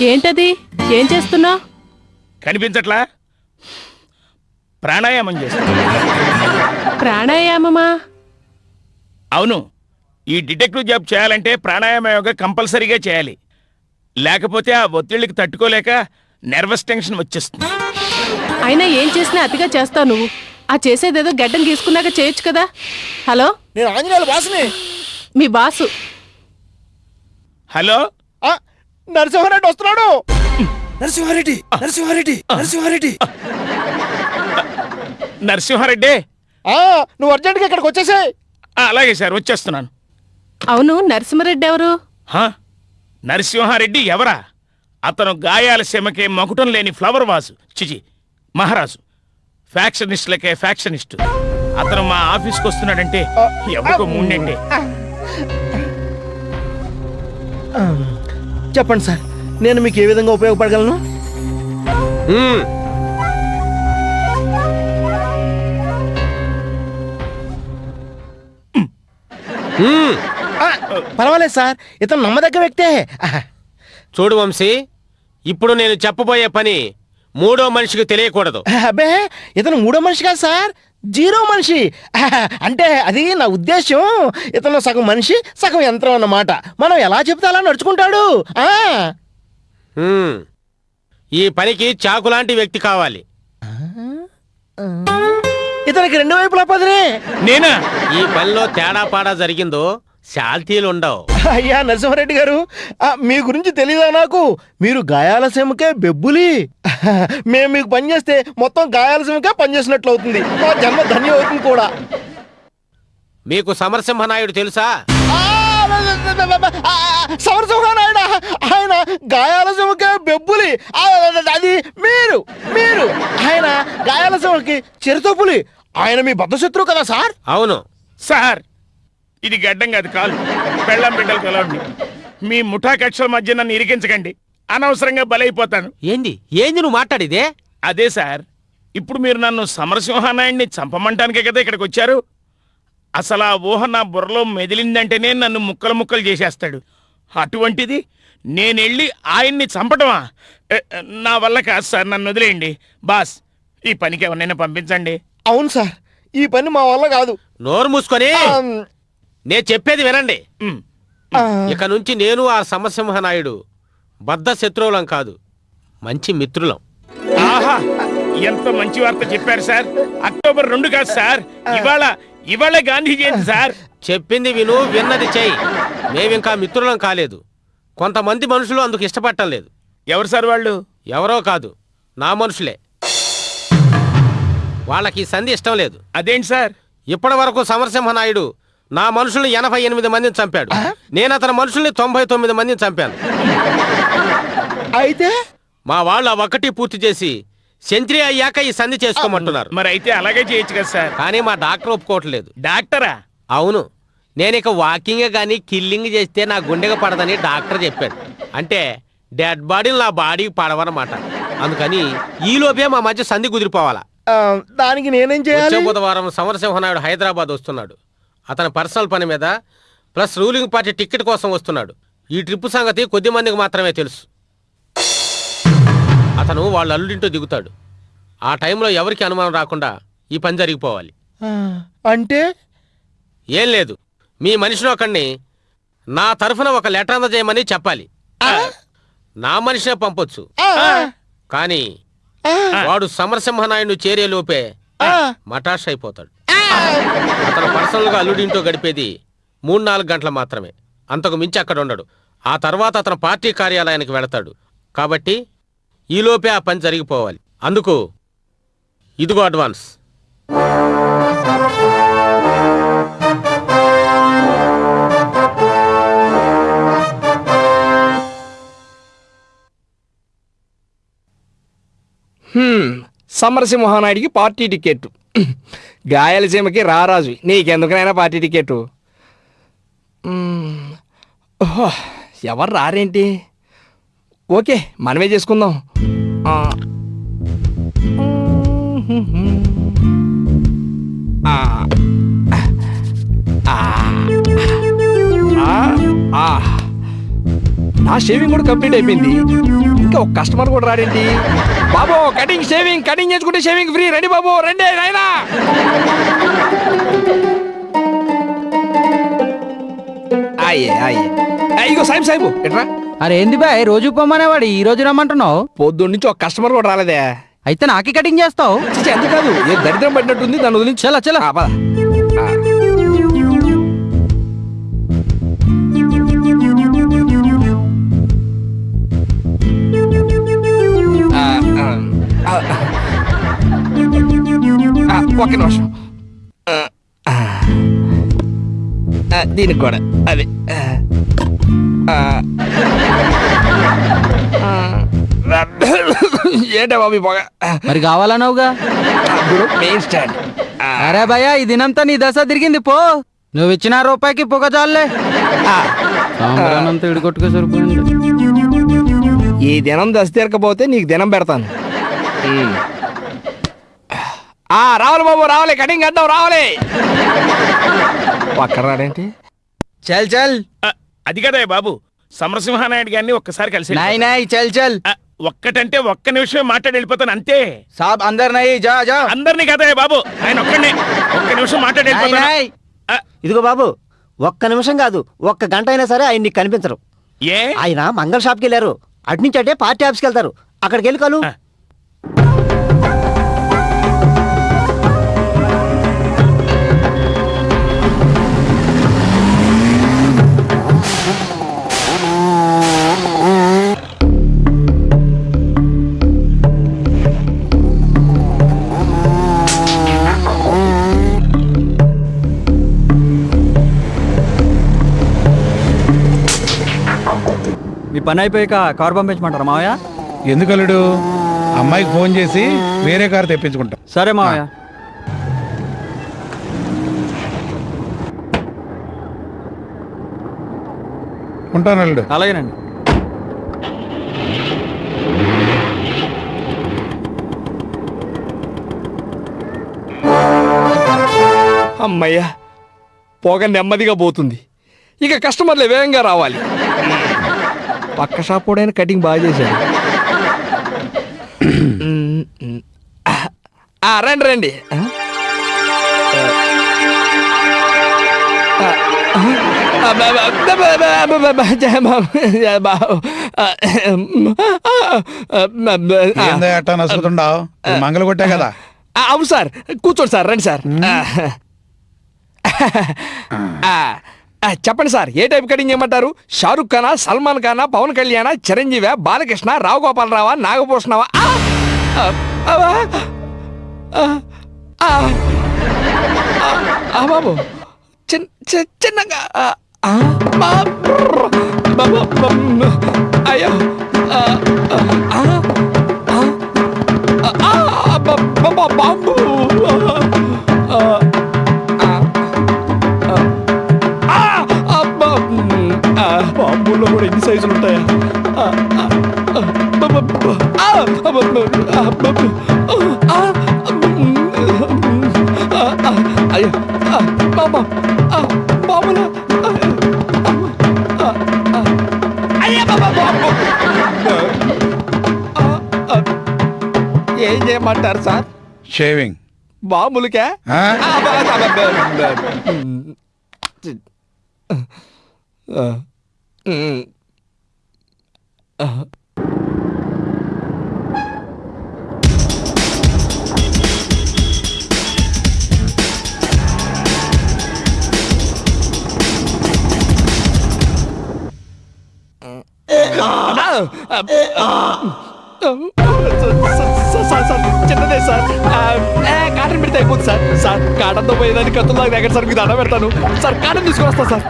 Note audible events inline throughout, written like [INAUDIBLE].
ఏంటది? ఏం చేస్తున్నావు కనిపించట్లా? ప్రాణాయామం చేస్తా ప్రాణాయామమా? అవును. ఈ డిటెక్టివ్ జాబ్ చేయాలంటే ప్రాణాయామ యోగా కంపల్సరీగా చేయాలి. లేకపోతే ఆ ఒత్తిళ్ళకి తట్టుకోలేక నర్వస్ టెన్షన్ వచ్చేస్తుంది. అయినా ఏం చేసినా అతిగా చేస్తావు నువ్వు. ఆ చేసేదేదో గడ్డం గీసుకున్నాక చేయొచ్చు కదా. హలో? నేను ఆంజనేయుల బాసుని. మీ బాసు. హలో? నరసింహారెడ్డి వస్తున్నాడు. నరసింహారెడ్డి నరసింహారెడ్డి నరసింహారెడ్డి. నరసింహారెడ్డి? ఆ, నువ్వు అర్జెంట్గా ఇక్కడికి వచ్చేసాయి. ఆ, అలాగే సార్ వచ్చేస్తున్నాను. అవును నరసింహారెడ్డి ఎవరు? హా? నరసింహారెడ్డి ఎవరా? అతను గాయాల సీమకే మకుటం లేని ఫ్లవర్ వాసు. చిచి మహారాజు. ఫ్యాక్షనిస్టులకే ఫ్యాక్షనిస్ట్ అతను మా ఆఫీస్కి వస్తున్నాడంటే ఎవరికో ముండండి చెప్పండి సార్. నేను మీకు ఏ విధంగా ఉపయోగపడగలను? పర్వాలేదు సార్. ఇతను నమ్మదగ్గ వ్యక్తే. చూడు వంశీ ఇప్పుడు నేను చెప్పబోయే పని మూడో మనిషికి తెలియకూడదు. అబ్బే ఇతను మూడో మనిషి కాదు సార్. జీరో మనిషి. [LAUGHS] అంటే అది నా ఉద్దేశం ఇతను సగం మనిషి సగం యంత్రం అన్నమాట. మనం ఎలా చెప్తే అలా నడుచుకుంటాడు. ఆ. ఈ పనికి చాకు లాంటి వ్యక్తి కావాలి. ఇతనికి రెండు వైపులా పదినే నేనా? ఈ పనిలో తేడా పాడా జరిగిందో శాల్తీలు ఉండవు. అయ్యా నరసింహారెడ్డి గారు మీ గురించి తెలీదా నాకు? మీరు గాయాల సీమకే బెబ్బులి. మేము మీకు పని చేస్తే మొత్తం గాయాల సీమకే పనిచేసినట్లు అవుతుంది. మా జన్మ ధన్యం అవుతుంది కూడా. మీకు సమరసింహనాయుడు తెలుసా? సమరసింహానాయుడు? ఆయన గాయాల సీమకే బెబ్బులి. అది మీరు మీరు. ఆయన గాయాల సీమకి చిరుతపులి. ఆయన మీ బద్ధశత్రువు కదా సార్? అవును. సార్ ఇది గడ్డం కాదు కాలు. పెళ్ళం బిడ్డలు కలవండి మీ ముఠా కక్షల మధ్య నన్ను ఇరికించకండి. అనవసరంగా బలైపోతాను. ఏంది? ఏంది నువ్వు మాట్లాడిదే? అదే సార్ ఇప్పుడు మీరు నన్ను సమరసింహానాయుడిని చంపమంటానికే కదా ఇక్కడికి వచ్చారు? అసలు ఆ ఊహ నా బుర్రలో మెదిలిందంటేనే నన్ను ముక్కలు ముక్కలు చేసేస్తాడు. అటువంటిది నేనెళ్ళి ఆయన్ని చంపటమా? ఎ, నా వల్ల కాదు సార్ నన్ను వదిలేయండి. బాస్ ఈ పనికి ఎవరినైనా పంపించండి. అవును సార్ ఈ పని మా వల్ల కాదు. నోరు మూసుకొని. నేను చెప్పేది వినండి. ఇక నుంచి నేను ఆ సమరసింహనాయుడు బద్ధ శత్రువులం కాదు మంచి మిత్రులం. ఆహా ఎంత మంచి వార్త చెప్పారు సార్. అక్టోబర్ రెండు కాదు సార్. ఇవాళ ఇవాళ గాంధీ జయంతి సార్. చెప్పింది విను విన్నది చెయ్యి. మేమింకా మిత్రులం కాలేదు. కొంతమంది మనుషులు అందుకు ఇష్టపడటం లేదు. ఎవరు సార్ వాళ్ళు? ఎవరో కాదు నా మనుషులే. వాళ్ళకి ఈ సంధి ఇష్టం లేదు. అదేంటి సార్? ఇప్పటి వరకు సమరసింహనాయుడు నా మనుషుల్ని ఎనభై ఎనిమిది మందిని చంపాడు. నేను అతని మనుషుల్ని తొంభై తొమ్మిది మందిని చంపాను. అయితే? మా వాళ్ళు ఆ ఒక్కటి పూర్తి చేసి సెంచరీ అయ్యాక ఈ సంధి చేసుకోమంటున్నారు. మరి అయితే అలాగే చేయొచ్చు కదా సార్. కానీ మా డాక్టర్ ఒప్పుకోవట్లేదు. డాక్టరా? అవును. నేను ఇక వాకింగ్ కానీ కిల్లింగ్ చేస్తే నా గుండెగా పడదని డాక్టర్ చెప్పాడు. అంటే డెడ్ బాడీలు నా బాడీకి పడవన్నమాట. అందుకని ఈ లోపే మా మధ్య సంధి కుదిరిపోవాలా. ఆ, దానికి నేనేం వచ్చే చేయాలి బుధవారం సమరసింహనాయుడు హైదరాబాద్ వస్తున్నాడు. అతని పర్సనల్ పని మీద ప్లస్ రూలింగ్ పార్టీ టికెట్ కోసం వస్తున్నాడు. ఈ ట్రిప్ సంగతి కొద్ది మందికి మాత్రమే తెలుసు. అతను వాళ్ళ అల్లుడింటూ దిగుతాడు. ఆ టైంలో ఎవరికి అనుమానం రాకుండా ఈ పని జరిగిపోవాలి. అంటే? ఏం లేదు. మీ మనిషిని ఒకడిని నా తరఫున ఒక లెటర్ అందజేయమని చెప్పాలి. నా మనిషినే పంపొచ్చు. కానీ వాడు సమరసింహనాయుడు చేరే లోపే మటాష్ అయిపోతాడు. అతను పర్సనల్గా అల్లుడింటో గడిపేది మూడు నాలుగు గంటలు మాత్రమే. అంతకు మించి అక్కడ ఉండడు. ఆ తర్వాత అతను పార్టీ కార్యాలయానికి వెళతాడు. కాబట్టి ఈలోపే ఆ పని జరిగిపోవాలి. అందుకు ఇదిగో అడ్వాన్స్. సమరసింహానాయుడికి పార్టీ టికెట్ గాయలసీమకి రారాజు నీకెందుకనైనా పార్టీ టికెట్. ఓహో ఎవరు రారేంటి? ఓకే మనమే చేసుకుందాం. ఆ. ఆ. నా షేవింగ్ కూడా కంప్లీట్ అయిపోయింది. ఇంకా ఒక కస్టమర్ కూడా రాడేంటి? బాబు కటింగ్ షేవింగ్ కటింగ్ చేసుకుంటే షేవింగ్ ఫ్రీ రండి బాబు రండి నాయనా. అయ్యే అయ్యే ఇగో సాయిబు సాయిబు ఎట్రా? అరే ఏంది బాయ్ రోజు పొమ్మనేవాడు ఈ రోజు రమ్మంటున్నావు? పొద్దున్న నుంచి ఒక కస్టమర్ కూడా రాలేదే. అయితే నాకే కటింగ్ చేస్తావు? ఎంత కాదు ఏ దరిద్రం పడినట్టుంది దాని వదిలించి. చలా చలా. ఆ, పద. ఒక్క నిమిషం దీనికి కూడా అదే. ఏంటా బాబు పొగ మరి కావాలన్నావుగా? మెయిన్ స్టాండ్ అరే భయ్యా ఈ దినంతా నీ దశ తిరిగింది పో. నువ్వు ఇచ్చిన రూపాయికి పొగ చాలే. సరిపోయింది. ఈ దినం దశ తీరకపోతే నీకు దినం పెడతాను. ఆ రావాలి బాబు రావాలి. కటింగ్ అడ్డం రావాలి. పక్కన రాడేంటి? చల్ చల్. అది కదా బాబు. సమరసింహానాయుడు గారిని ఒక్కసారి కలిసి నాయ్ నాయ్ చల్ చల్. ఒక్కటంటే ఒక్క నిమిషమే మాట్లాడి వెళ్ళిపోతాను అంతే. సాబ్ జా జా. అందరినీ కదా బాబు. ఆయన ఒక్కడే ఒక్క నిమిషం మాట్లాడి వెళ్ళిపోతాను. ఇదిగో బాబు ఒక్క నిమిషం కాదు ఒక్క గంట అయినా సరే ఆయన నీకు కనిపించరు. ఏ? ఆయన మంగళ షాప్కి వెళ్ళారు. అటు నుంచి అంటే పార్టీ ఆఫీస్కి వెళ్తారు. అక్కడికి వెళ్ళి కలు. మీ పని అయిపోయాక కార్ పంపించమంటారా మావయ్య? ఎందుకు అల్లుడు? అమ్మాయికి ఫోన్ చేసి వేరే కారు తెప్పించుకుంటాం. సరే మావయ్య. ఉంటాను అల్లుడు. అలాగేనండి. అమ్మయ్యా పొగ నెమ్మదిగా పోతుంది. ఇక కస్టమర్లు వేగంగా రావాలి. పక్క షాప్ కూడా కటింగ్ బాగా చేశాడు. ఆ, రండి రండి ఆ? ఆ, ఆ, ఆ, ఆ, ఆ. ఏందో నసుకుతుండావు మంగళ కొట్టే కదా ఆ, అవును సార్ కూర్చోండి సార్ రండి సార్ ఆ. ఆ, ఆ, చెప్పండి సార్ ఏ టైప్ కటింగ్ చేయమంటారు షారుఖ్ ఖానా సల్మాన్ ఖానా పవన్ కళ్యాణ చిరంజీవి బాలకృష్ణ రావు గోపాలరావా నాగభూషణవా బాబు చిన్- చి- చిన్నగా అయ్యో ఆ, ఆ, ఏం చేయమంటారు సార్? షేవింగ్? ఆ, బ- బ- బ- బ- ఆ, ఉమ్. ఆ. సార్, సార్, సార్, చిన్నదే సార్ కాటన్ పెడితే అయిపోతుంది సార్ సార్ కాటన్తో పోయేదాన్ని కత్తులు నాకు దగ్గర సార్ మీకు దండ పెడతాను సార్ కాటన్ తీసుకొస్తా సార్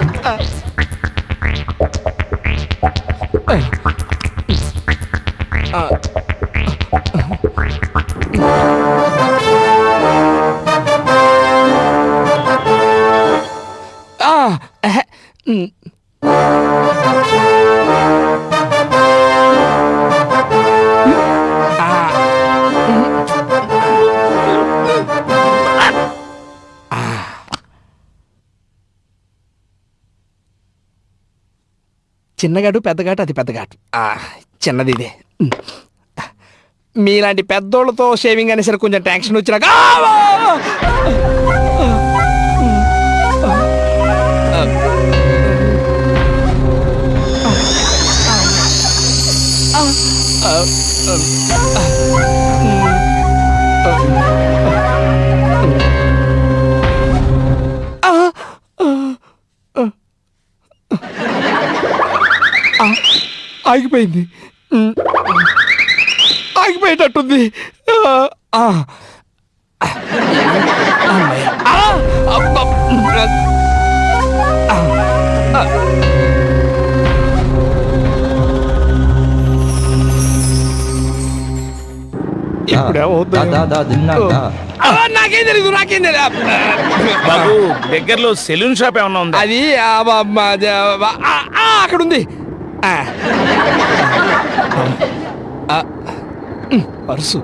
చిన్నగాడు పెద్దగాటు అది పెద్దగాటు చిన్నది ఇదే మీలాంటి పెద్దోళ్ళతో షేవింగ్ అనేసరికి కొంచెం టెన్షన్ వచ్చినాక uh. ఆగిపోయింది. ఆగిపోయేటట్టుంది. నాకేం తెలీదు నాకేం బాబు దగ్గరలో సెలూన్ షాప్ ఏమన్నా ఉందా? అది అక్కడ ఉంది పర్సు.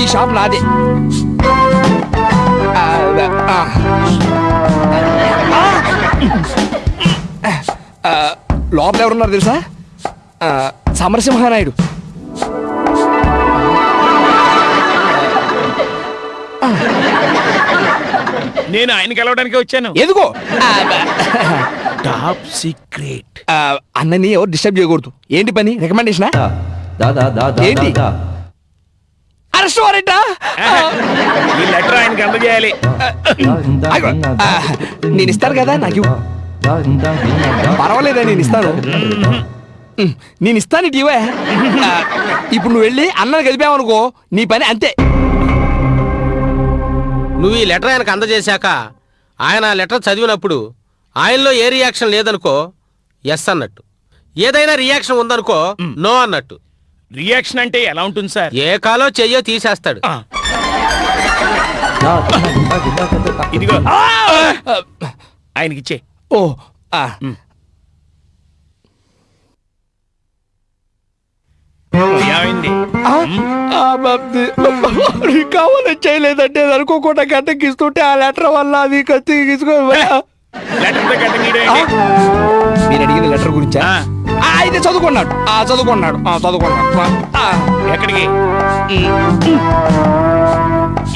ఈ షాప్ నాదే. లోపల ఎవరున్నారు తెలుసా? ఆ, సమరసింహానాయుడు నేను ఆయన కలవడానికి వచ్చాను ఎదుగో టాప్ సీక్రెట్ అన్నని ఎవరు డిస్టర్బ్ చేయకూడదు ఏంటి పని రికమెండేషన్ ఏంటి అరెస్ట్ వారెంటా ఈ లెటర్ ఆయనకి అందజేయాలి నేను ఇస్తాను కదా నాకు. పర్వాలేదా నేను ఇస్తాను నేను ఇస్తాను ఆ, ఇప్పుడు నువ్వు వెళ్ళి అన్నని కలిపావనుకో నీ పని అంతే. నువ్వు ఈ లెటర్ ఆయనకు అందజేశాక ఆయన ఆ లెటర్ చదివినప్పుడు ఆయనలో ఏ రియాక్షన్ లేదనుకో ఎస్ అన్నట్టు. ఏదైనా రియాక్షన్ ఉందనుకో నో అన్నట్టు. రియాక్షన్ అంటే ఎలా ఉంటుంది సార్? ఏ కాలో చెయ్యో తీసేస్తాడు. ఆ. ఇదిగో. ఆయనకిచ్చే. ఓ ఆ, ఏమైంది? ఆ, ఆ, బాబ్ది. నీకు కావాలని చేయలేదంటే అనుకోకుండా గడ్డకి ఇస్తుంటే ఆ లెటర్ వల్ల అది కత్తి తీసుకో లెటర్? మీరు అడిగిన గురించా? అయితే చదువుకున్నాడు. ఆ చదువుకున్నాడు. ఆ చదువుకున్నాడు. ఎక్కడికి?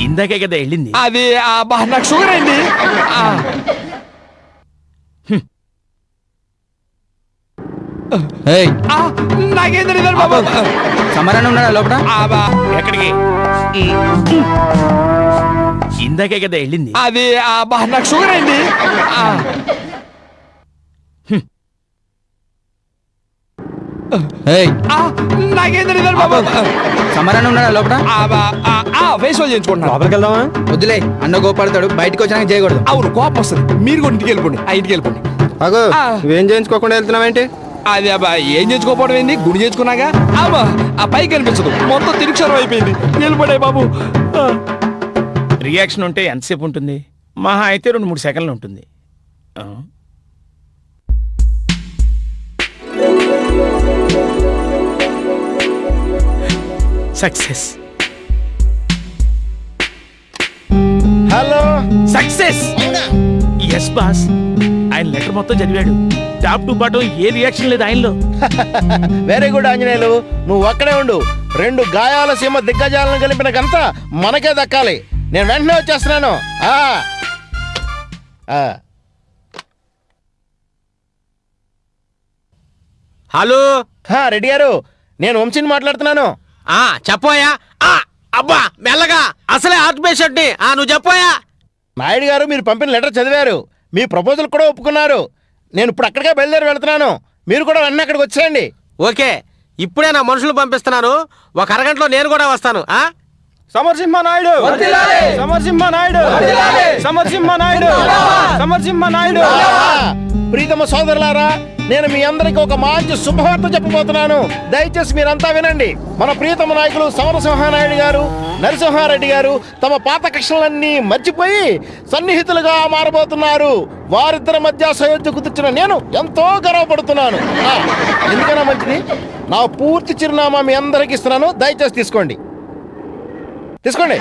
ఇందాకే కదా వెళ్ళింది. అది నాకు షుగర్ అయింది ఆ. ఏయ్ ఆ, నాకేం తెలియదు బాబా. సమరాన్ని ఉన్నాడా లోపల ఆ, బా, ఎక్కడికి? ఇందాకే కదా వెళ్ళింది. అది నాకు షుగర్ అయింది. నాకేం తెలియదు బాబా. సమరాన్ని ఉన్నాడా లోపల ఆ, బా, ఆ, ఆ, ఫేస్ వాష్ చేయించుకుంటున్నాను. లోపలికి వెళ్దామా? వద్దులే అన్న గోపడతాడు బయటకు వచ్చినాక చేయకూడదు. అవును కోపం వస్తుంది. మీరు కూడా ఇంటికి వెళ్ళిపోండి ఆ ఇంటికి వెళ్ళిపోండి. అగో. నువ్వేం చేయించుకోకుండా వెళ్తున్నావేంటి? అది అబ్బా ఏం చేసుకోపోవడం ఏంది? గుడి చేసుకున్నాగా అబ్బా ఆ పైకి కనిపించదు. మొత్తం తిరుక్షరం అయిపోయింది. నిలబడే బాబు. రియాక్షన్ ఉంటే ఎంతసేపు ఉంటుంది? మహా అయితే రెండు మూడు సెకండ్లు ఉంటుంది. ఆ. Success. Hello. Success. Yes boss ఆయన లెటర్ మొత్తం చదివాడు. టాప్ టు బాటం ఏ రియాక్షన్ లేదు ఆయనలో. [LAUGHS] Very good Anjaneyulu. నువ్వు అక్కడే ఉండు. రెండు గాయాల సీమ దిగ్గజాలను కలిపిన గంత మనకే దక్కాలి. నేను వెంటనే వచ్చేస్తున్నాను. ఆ. ఆ. హలో? హా, రెడ్డి గారు నేను వంశీని మాట్లాడుతున్నాను. ఆ చెప్పోయా ఆ అబ్బా మెల్లగా. అసలే హార్ట్ పేషెంట్ని ఆ నువ్వు చెప్పోయా నాయుడు గారు మీరు పంపిన లెటర్ చదివారు. మీ ప్రపోజల్ కూడా ఒప్పుకున్నారు. నేను ఇప్పుడు అక్కడికే బయలుదేరి వెళ్తున్నాను. మీరు కూడా వెంటనే అక్కడికి వచ్చేయండి. ఓకే. ఇప్పుడే నా మనుషులు పంపిస్తున్నాను. ఒక అరగంటలో నేను కూడా వస్తాను ఆ? సమరసింహ నాయుడు. సమరసింహ నాయుడు. సమరసింహ నాయుడు. సమరసింహ నాయుడు. ప్రీతమ సోదరులారా నేను మీ అందరికి ఒక మంచి శుభవార్త చెప్పబోతున్నాను. దయచేసి మీరంతా వినండి. మన ప్రియతమ నాయకులు సమరసింహానాయుడు గారు నరసింహారెడ్డి గారు తమ పాత కక్షలన్నీ మర్చిపోయి సన్నిహితులుగా మారబోతున్నారు. వారిద్దరి మధ్య సయోధ్య కుదుర్చిన నేను ఎంతో గర్వపడుతున్నాను. ఎందుకైనా మంచిది? నా పూర్తి చిరునామా మీ అందరికి ఇస్తున్నాను. దయచేసి తీసుకోండి. తీసుకోండి.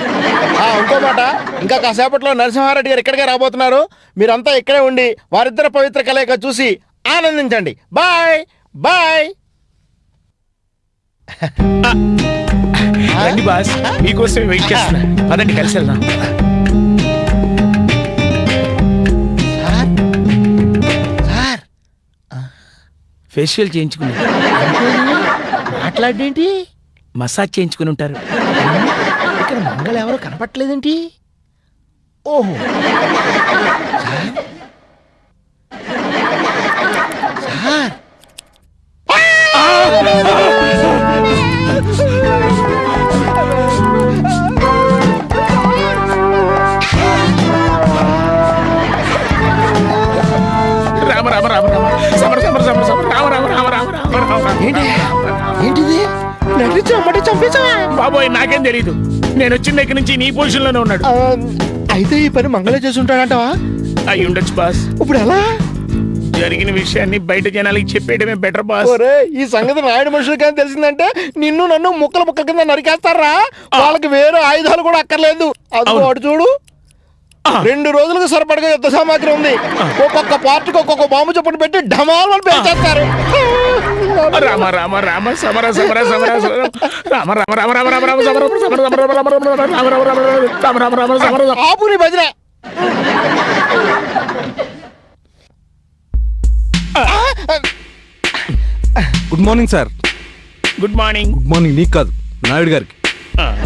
ఇంకో మాట. ఇంకా కాసేపట్లో నరసింహారెడ్డి గారు ఇక్కడికే రాబోతున్నారు. మీరంతా ఇక్కడే ఉండి వారిద్దరి పవిత్ర కలయిక చూసి ఆనందించండి. Bye bye. రండి బాస్ మీకోసం వెయిట్ చేస్తున్నా. పదండి కలిసి వెళ్దాం. సార్ ఫేషియల్ చేయించుకుని. మాట్లాడేంటి? మసాజ్ చేయించుకుని ఉంటారు. ఇక్కడ మంగళ ఎవరు కనపట్లేదేంటి? ఓహో సార్ సార్ రామ రామ రామ రామ సమర సమర సమర సమర రామ రామ రామ రామ రామ రామ రామ ఏంటి? ఏంటిది? నటించి అమ్మటి చంపేశావా బాబోయ్ నాకేం తెలీదు. నేను వచ్చిన దగ్గర నుంచి నీ పొజిషన్లోనే ఉన్నాడు అయితే ఈ పని మంగళ చేసి ఉంటాడంటవా? అయి ఉండొచ్చు బాస్. ఇప్పుడు ఎలా? జరిగిన విషయాన్ని బయట జనాలకి చెప్పేయడమే బెటర్ బాస్ ఈ సంగతి నాయుడు మనుషులు కానీ తెలిసిందంటే నిన్ను నన్ను ముక్కల ముక్కల కింద నరికేస్తారా వాళ్ళకి వేరే ఆయుధాలు కూడా అక్కర్లేదు అది చూడు రెండు రోజులకు సరిపడగా యుద్ధ సామాగ్రి ఉంది ఒక్కొక్క పార్టీకి ఒక్కొక్క బాంబు చొప్పున పెట్టి ఢమాలను పేల్చేస్తారు రామ రామ రామ సమర సమర సమర సమర రామ రామ రామ రామ రామ రామ సమర సమర సమర రామ రామ రామ రామ రామ రామ రామ రామ సమర భజన good morning sir good morning good morning నీకు కాదు నాయుడు గారికి.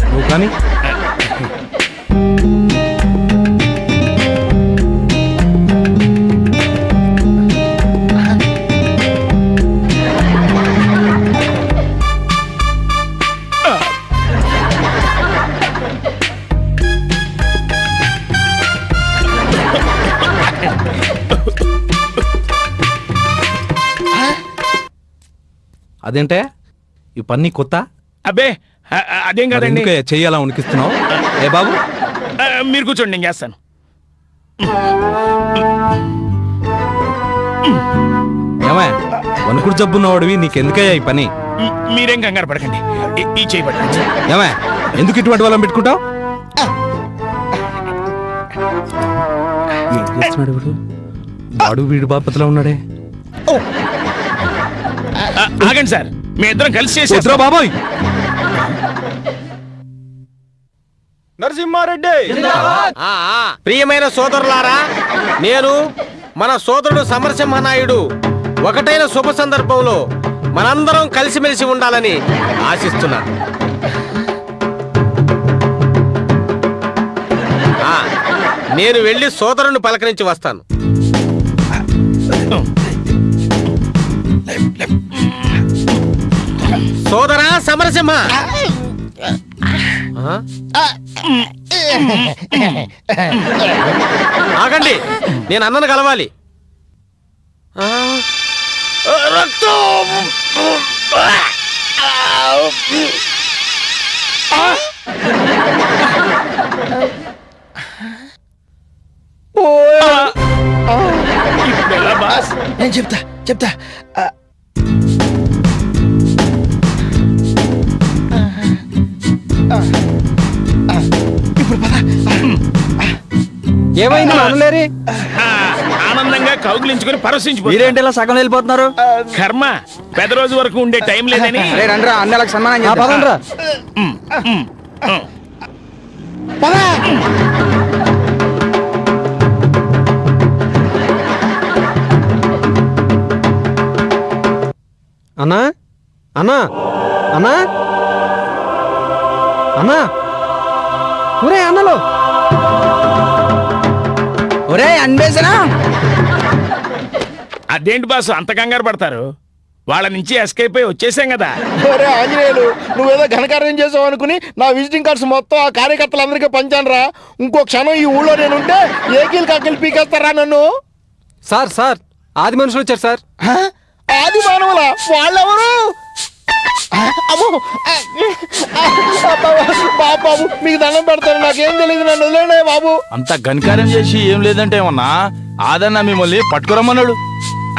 నువ్వు కానీ? అదేంటే? ఈ పని కొత్త? అబ్బే అదేం కాదండి. ఎందుకే చెయ్యాలా ఉనికిస్తున్నావు? ఏ బాబు? మీరు కూర్చోండి నేను చేస్తాను. ఏమా వణుకుడు జబ్బున్నవాడివి నీకెందుకయ్యా ఈ పని? మీరేం కంగారు పడకండి. ఈ- ఈ చేయి పట్టండి ఏమా ఎందుకు ఇటువంటి వాళ్ళని పెట్టుకుంటావు? ఏం చేస్తున్నాడు వీడు? వాడు వీడు బాపతలో ఉన్నాడే. ఆగండి సార్. మీ ఇద్దరం కలిసి చేసేద్దాం బాబోయ్. నరసింహారెడ్డి. ఆ, ఆ, ప్రియమైన సోదరులారా నేను మన సోదరుడు సమరసింహనాయుడు. ఒకటైన శుభ సందర్భంలో మనందరం కలిసిమెలిసి ఉండాలని ఆశిస్తున్నాను. ఆ, నేను వెళ్ళి సోదరుని పలకరించి వస్తాను. సోదరా సమరసింహ? ఆగండి నేను అన్నను కలవాలి. బాస్? నేను చెప్తా చెప్తా. ఇప్పుడు పద ఏమైంది అనలేరి ఆనందంగా కౌగిలించుకుని పరవశించిపోయి మీరేంటి ఇలా సగం వెళ్ళిపోతున్నారు? కర్మ పెద్ద రోజు వరకు ఉండే టైం లేదని. రండ్రా అన్నలకు సన్మానం పదండ్రా. అన్నా? అన్నా? అన్నా? అన్నా. ఒరే అన్నలో. ఒరే అన్వేషణ. అదేంటి బాసు అంత కంగారు పడతారు? వాళ్ళ నుంచి ఎస్కేప్ అయి వచ్చేసాం కదా. ఒరే ఆంజనేయులు నువ్వేదో ఘనకార్యం చేసావు అనుకుని నా విజిటింగ్ కార్డ్స్ మొత్తం ఆ కార్యకర్తలందరికీ పంచాను రా ఇంకో క్షణం ఈ ఊళ్ళో నేను ఉంటే ఏకీలు కాకిలు పీకేస్తారా నన్ను? Sir sir. ఆది మనుషులు వచ్చారు సార్? ఆది మానవుల? వాళ్ళెవరు? అమ్మో! బాబు బాబు మీకు దండం పెడతాను. నాకేం తెలియదు నన్ను వదిలేండి బాబు. అంత ఘనకార్యం చేసి ఏం లేదంటే ఏమన్నా? ఆదన్న మిమ్మల్ని పట్టుకురమ్మన్నాడు.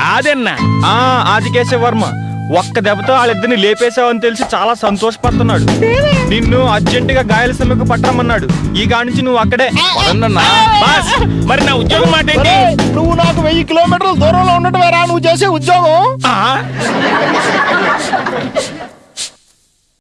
ఆదన్నా. ఆ ఆదికేశవ వర్మ ఒక్క దెబ్బతో వాళ్ళిద్దరిని లేపేశావని తెలిసి చాలా సంతోషపడుతున్నాడు. నిన్ను అర్జెంటుగా గాయాల సమ్మెకు పట్టమన్నాడు ఈ గా నుంచి నువ్వు అక్కడే. బాస్ మరి నా ఉద్యోగం మాట ఏంటి నువ్వు నాకు వెయ్యి కిలోమీటర్ల దూరంలో ఉండటం వేరా నువ్వు చేసే ఉద్యోగం? ఆ?